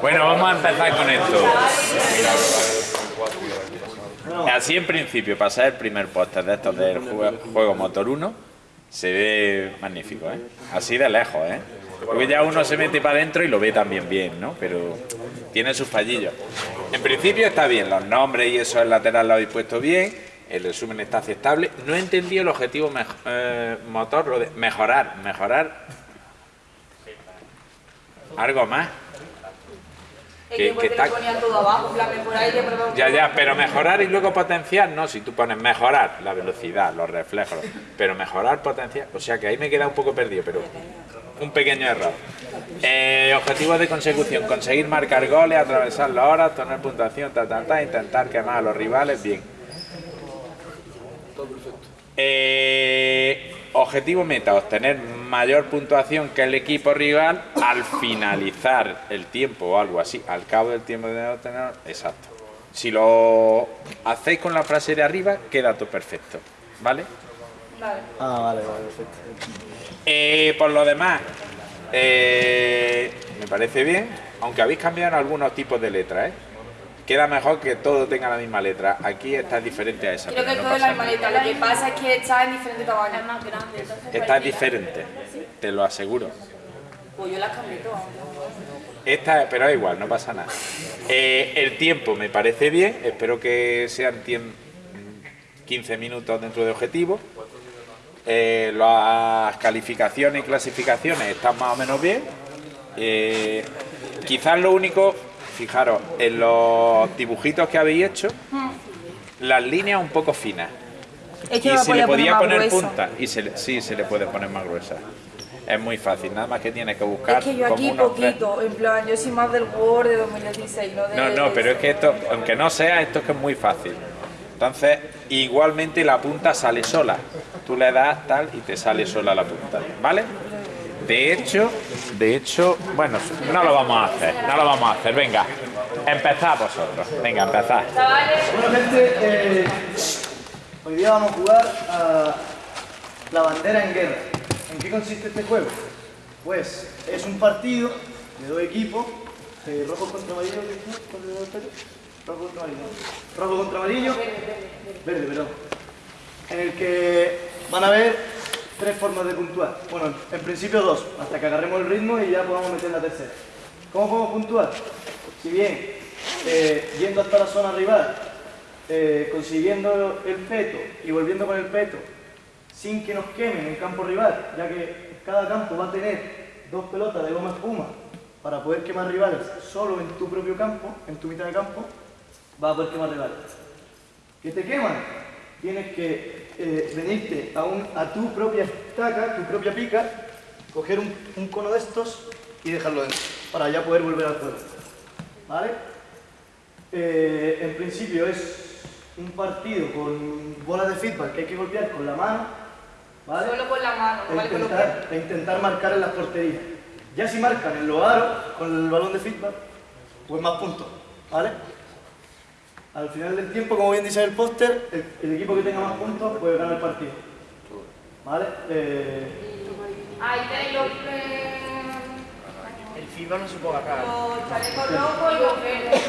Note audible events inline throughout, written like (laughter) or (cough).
Bueno, vamos a empezar con esto. Así en principio, pasar el primer póster de estos del juego, Motor 1, se ve magnífico, ¿eh? Así de lejos, ¿eh? Porque ya uno se mete para adentro y lo ve también bien, ¿no? Pero tiene sus fallillos. En principio está bien, los nombres y eso el lateral lo habéis puesto bien, el resumen está aceptable. No he entendido el objetivo mej- eh, motor, lo de mejorar, mejorar. Algo más. Que- que, está- todo abajo, mejorar y. Ya, ya, pero mejorar y luego potenciar, no, si tú pones mejorar la velocidad, los reflejos, pero mejorar, potenciar, o sea que ahí me he quedado un poco perdido, pero un pequeño error. Eh, objetivos de consecución, conseguir marcar goles, atravesar las horas, tener puntuación, ta, ta, ta, intentar quemar a los rivales, bien. Eh, objetivo meta, obtener mayor puntuación que el equipo rival al finalizar el tiempo o algo así, al cabo del tiempo de obtener, exacto. Si lo hacéis con la frase de arriba, queda todo perfecto, ¿vale? Vale. Ah, vale, vale, perfecto. Eh, por lo demás, eh, me parece bien, aunque habéis cambiado algunos tipos de letras, ¿eh? Queda mejor que todo tenga la misma letra. Aquí está diferente a esa. Creo que no todo es la misma letra, lo que pasa es que está en diferente tamaño. Es más grande, entonces Esta es diferente, te lo aseguro. Pues yo las cambié todas. Esta, pero da igual, no pasa nada. Eh, el tiempo me parece bien, espero que sean tiem- 15 minutos dentro de objetivo. Eh, las calificaciones y clasificaciones están más o menos bien. Eh, quizás lo único, fijaros, en los dibujitos que habéis hecho, las líneas un poco finas. Es que Y se le podía poner punta. Y se le- sí, se le puede poner más gruesa. Es muy fácil, nada más que tienes que buscar. Es que yo aquí tres- poquito, en plan, yo soy más del Word de 2016, no de... No, no, pero es que esto, aunque no sea, esto es que es muy fácil. Entonces, igualmente la punta sale sola. Tú le das tal y te sale sola la punta, ¿vale? De hecho, de hecho, bueno, no lo vamos a hacer, no lo vamos a hacer. Venga, empezad vosotros. Venga, empezad. Gente, eh, hoy día vamos a jugar a la bandera en guerra. ¿En qué consiste este juego? Pues es un partido de dos equipos, eh, rojo contra amarillo, rojo contra amarillo, rojo contra amarillo, verde, perdón, en el que van a haber tres formas de puntuar. Bueno, en principio dos, hasta que agarremos el ritmo y ya podamos meter la tercera. ¿Cómo podemos puntuar? Si bien eh, yendo hasta la zona rival, eh, consiguiendo el peto y volviendo con el peto sin que nos quemen en campo rival, ya que cada campo va a tener dos pelotas de goma espuma para poder quemar rivales solo en tu propio campo, en tu mitad de campo, vas a poder quemar rivales. ¿Que te queman? Tienes que eh, venirte a, un- a tu propia estaca, tu propia pica, coger un, un cono de estos y dejarlo dentro, para ya poder volver al juego. ¿Vale? Eh, en principio es un partido con bolas de feedback que hay que golpear con la mano, ¿vale? Solo con la mano, no e vale con intentar, e intentar marcar en las porterías. Ya si marcan en los aros con el balón de feedback, pues más puntos, ¿vale? Al final del tiempo, como bien dice el póster, el, el equipo que tenga más puntos puede ganar el partido. ¿Vale? Eh, Ahí tenéis los, eh, El FIBA no se puede acá. los chalecos rojos y los verdes. (laughs)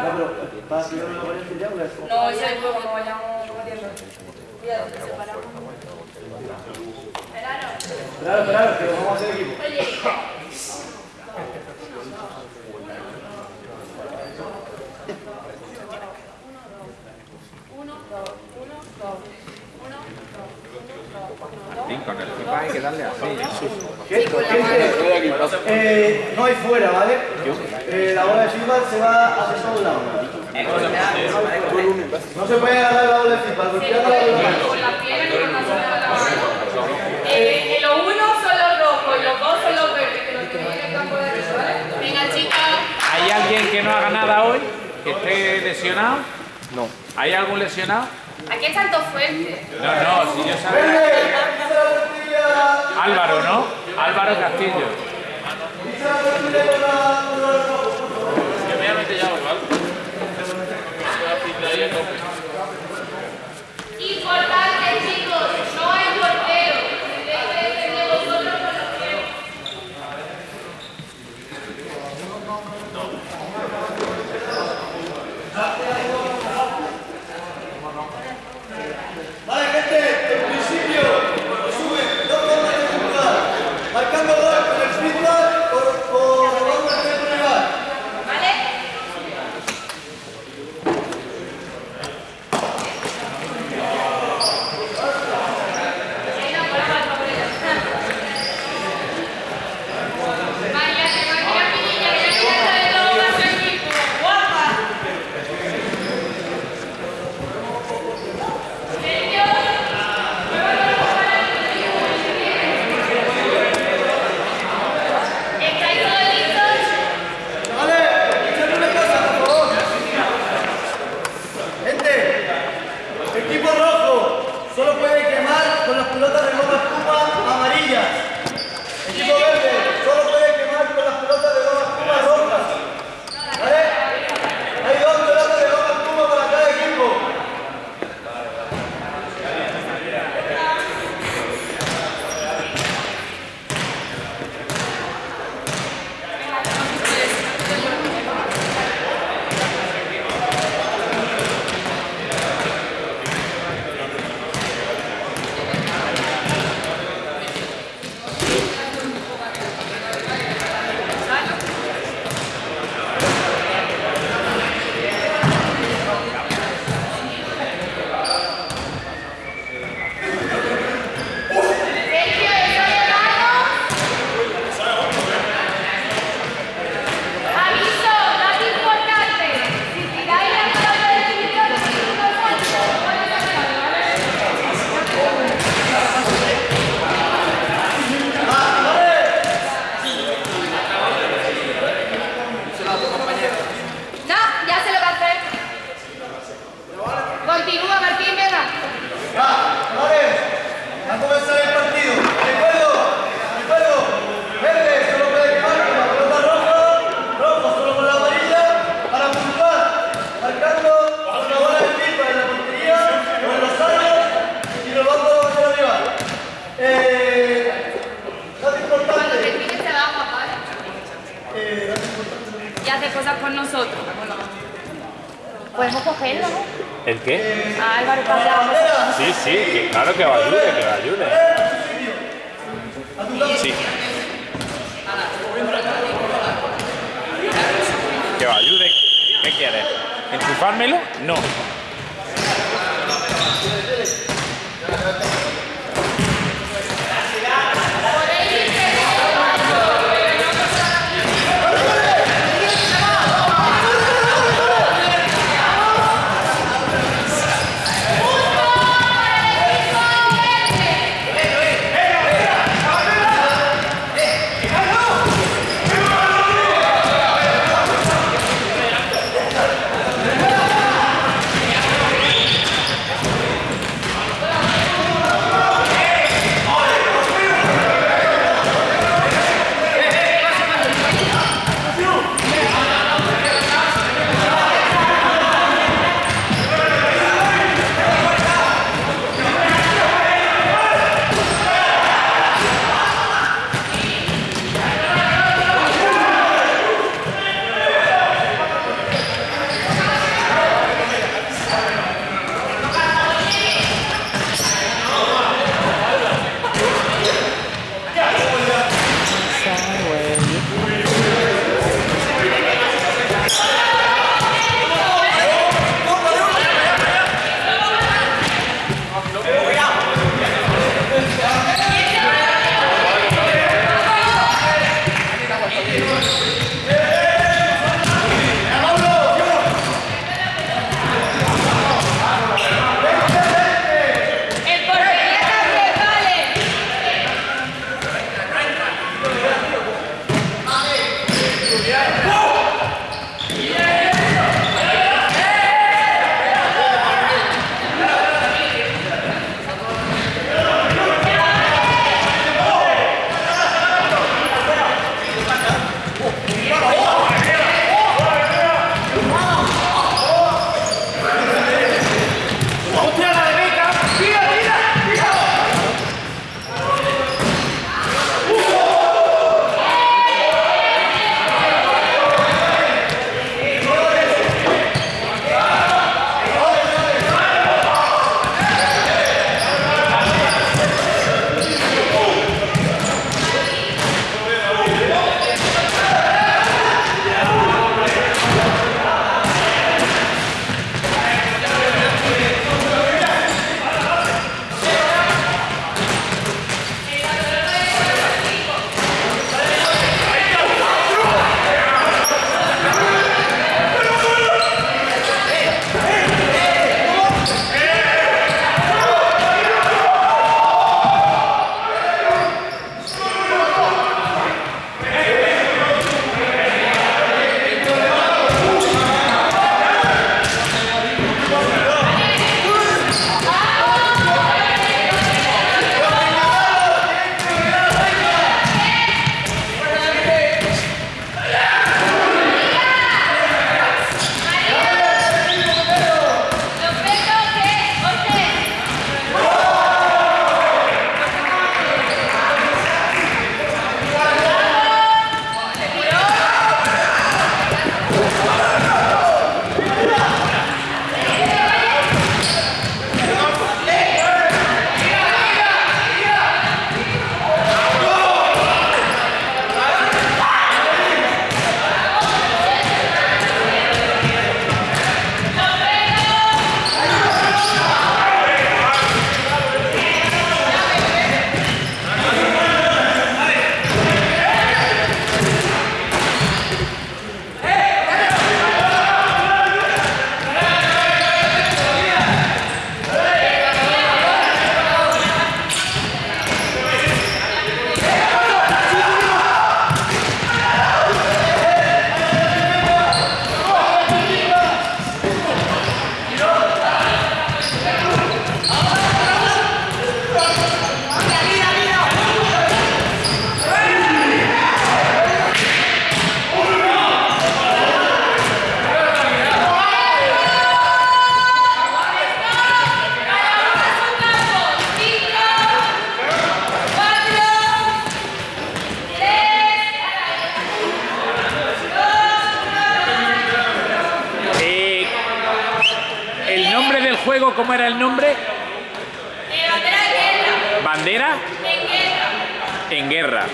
no, pero ¿vas a seguir la apariencia ya o? No, ese es no vayamos. Cuidado, que separamos. Esperad, esperad, que vamos a hacer equipo. Sí, con el FIFA hay que darle así. Gente, gente, eh, no hay fuera, ¿vale? Eh, la bola de feedback se va hacia todos lados. No se puede agarrar la bola de feedback, golpeando la bola de. Eh, eh, los unos son los rojos los dos son los verdes, que los tenéis en el campo derecho, ¿vale? Venga, chicas. ¿Hay alguien que no haga nada hoy? ¿Que esté lesionado? No. ¿Hay algún lesionado? Aquí están todos fuertes. No, no, si yo sabía. Álvaro, ¿no? Álvaro Castillo. cogerlo, ¿no? ¿El qué? A Álvaro Pablo. Sí, sí, que, claro que va a ayude, que va a ayude. Sí. Que va a ayude. ¿Qué quieres? ¿Enchufármelo? No. ¿Cómo era el nombre? Bandera ¿Bandera? En guerra. En guerra.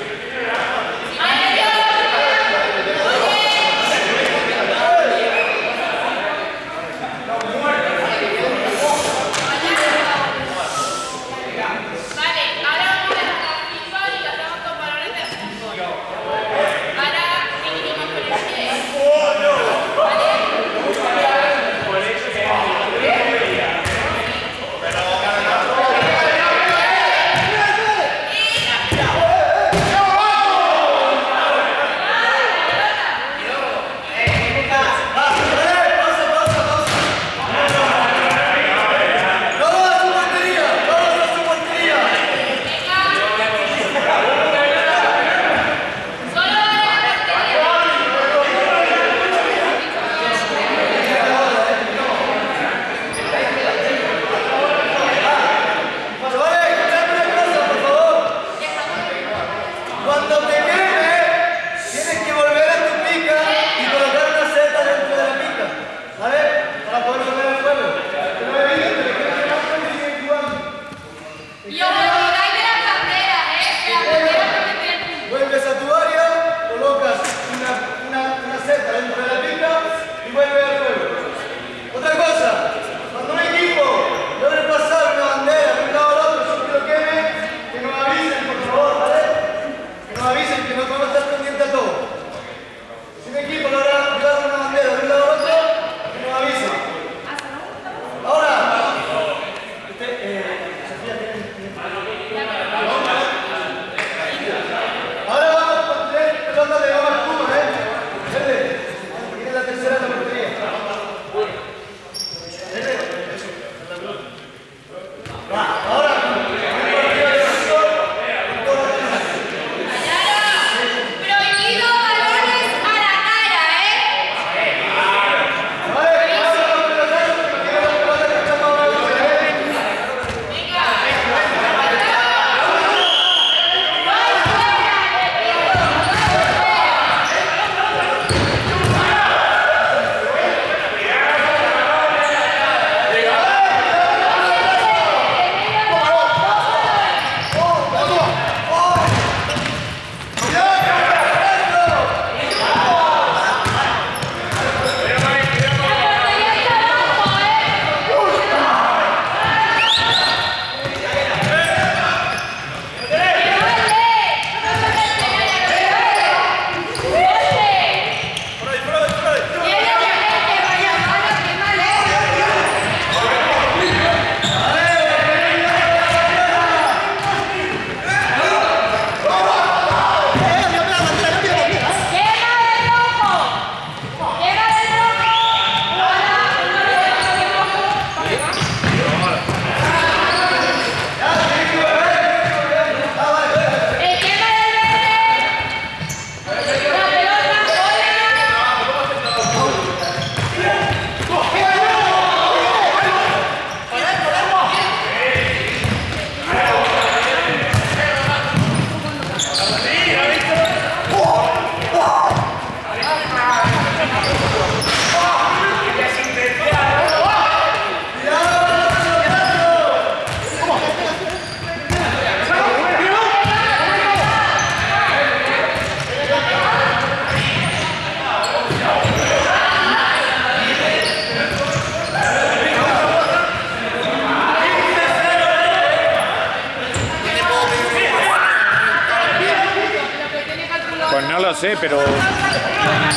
pero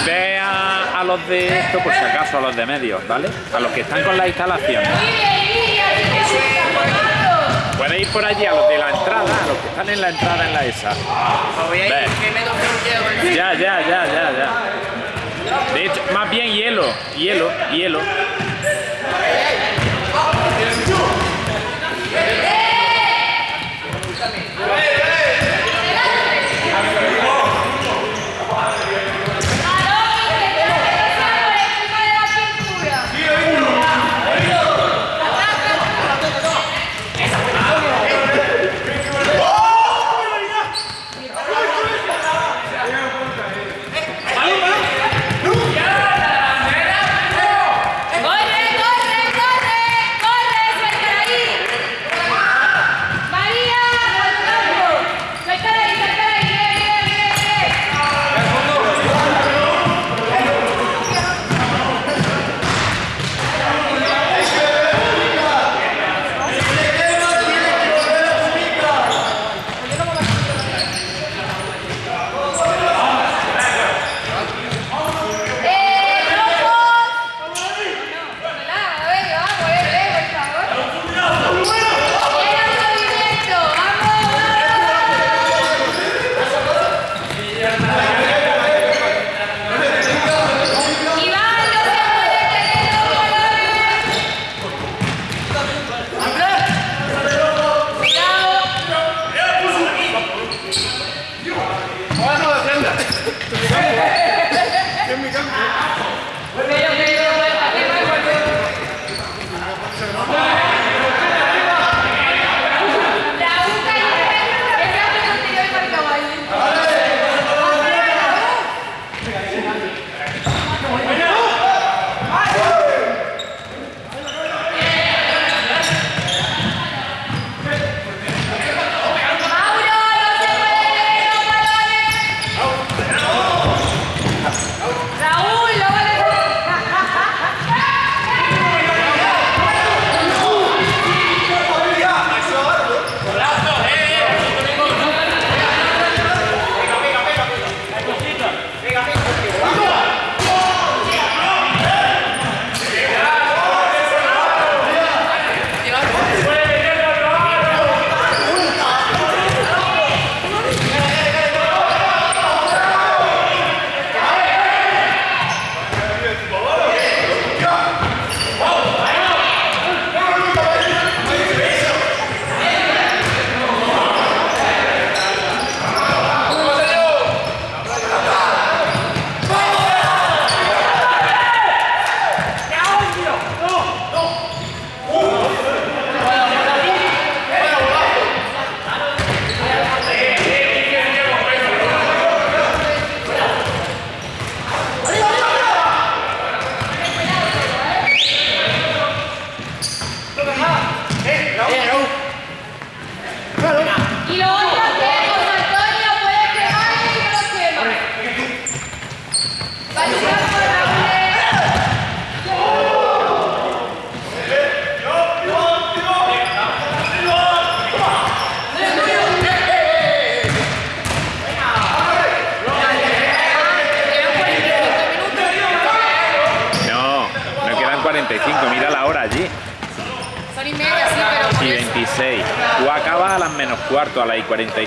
ve a, los de esto por si acaso, a los de medios, ¿vale? A los que están con las instalaciones. Puedes ir por allí a los de la entrada, a los que están en la entrada en la ESA. Ya, ya, ya, ya, ya. De hecho, más bien hielo, hielo, hielo.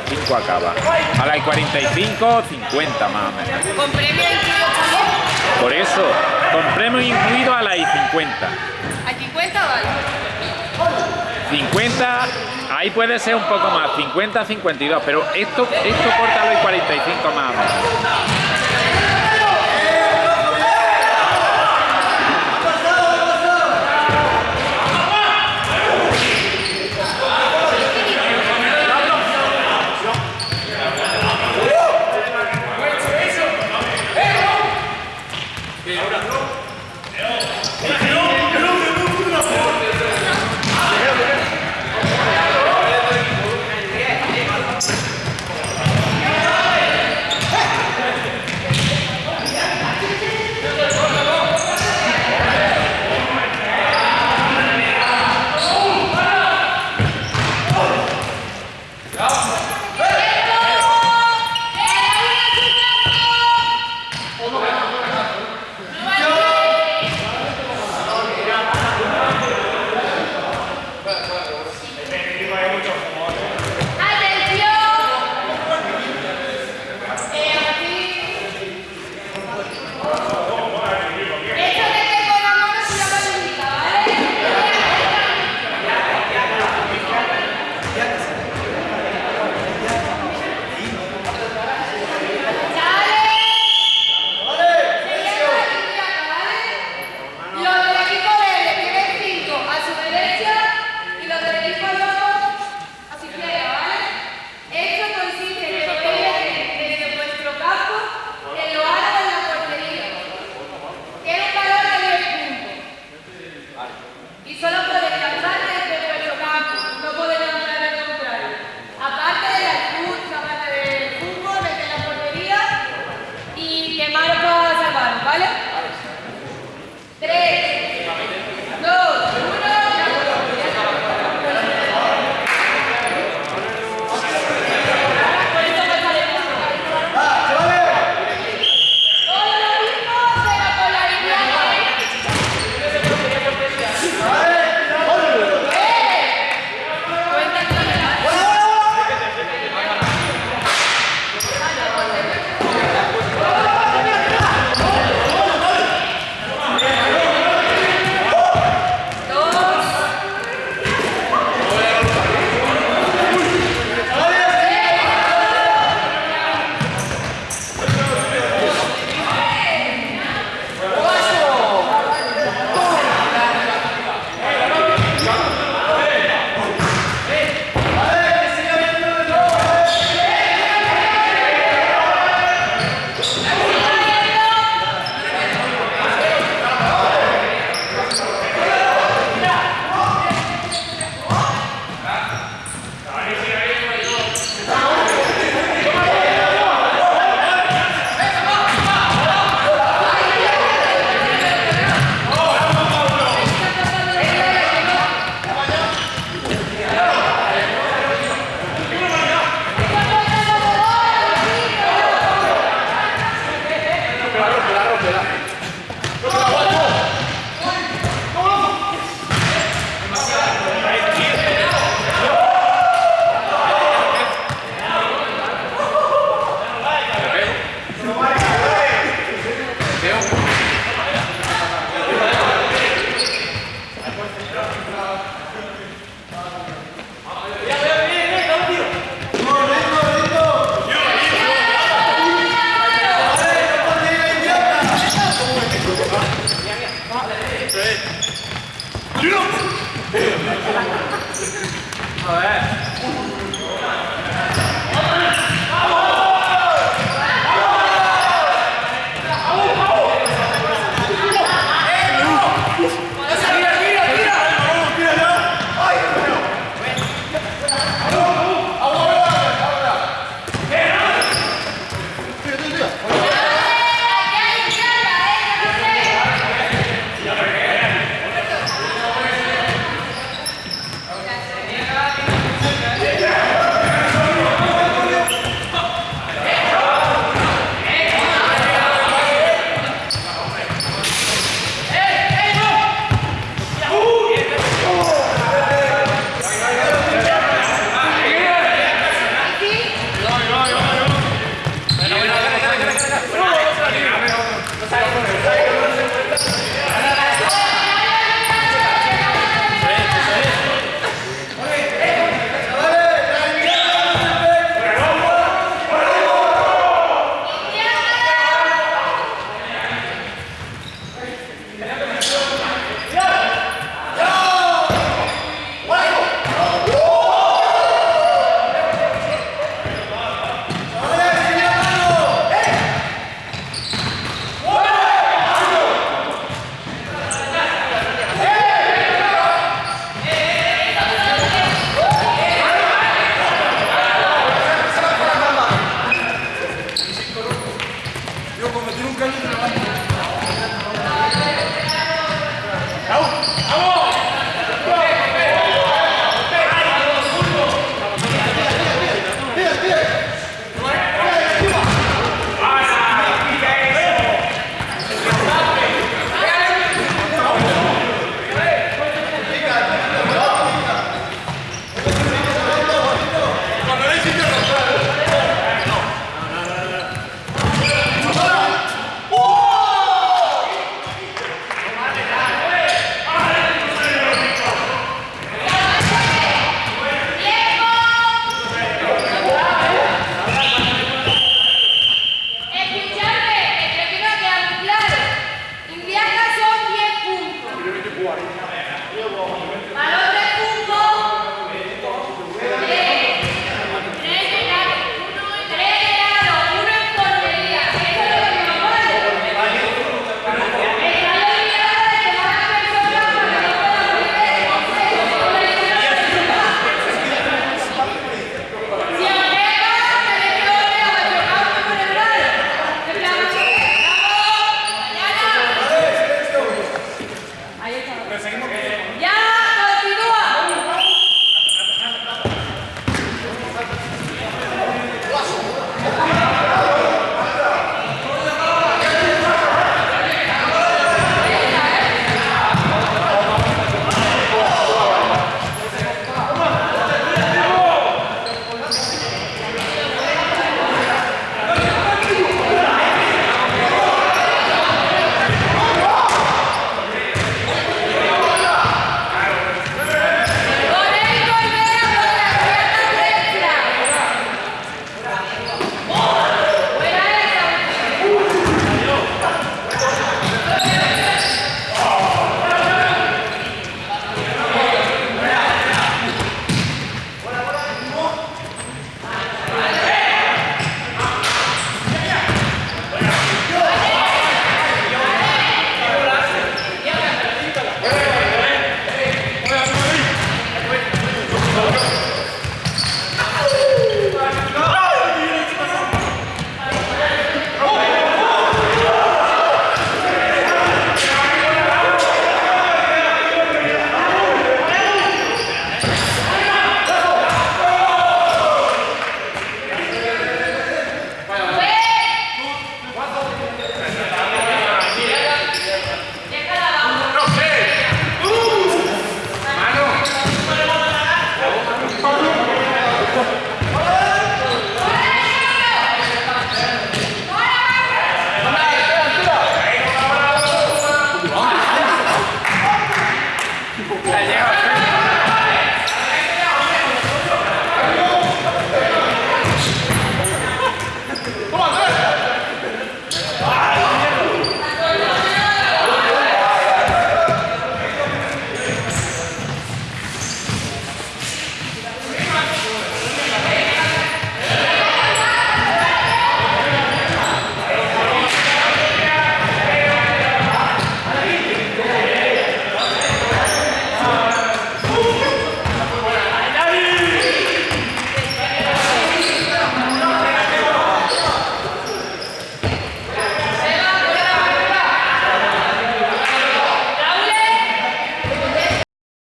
45 acaba. A las 45, 50 más o menos. ¿Con? Por eso, con premio incluido a las 50. ¿A 50 vale? 50, ahí puede ser un poco más, 50, 52, pero esto, esto corta a las 45 más o menos.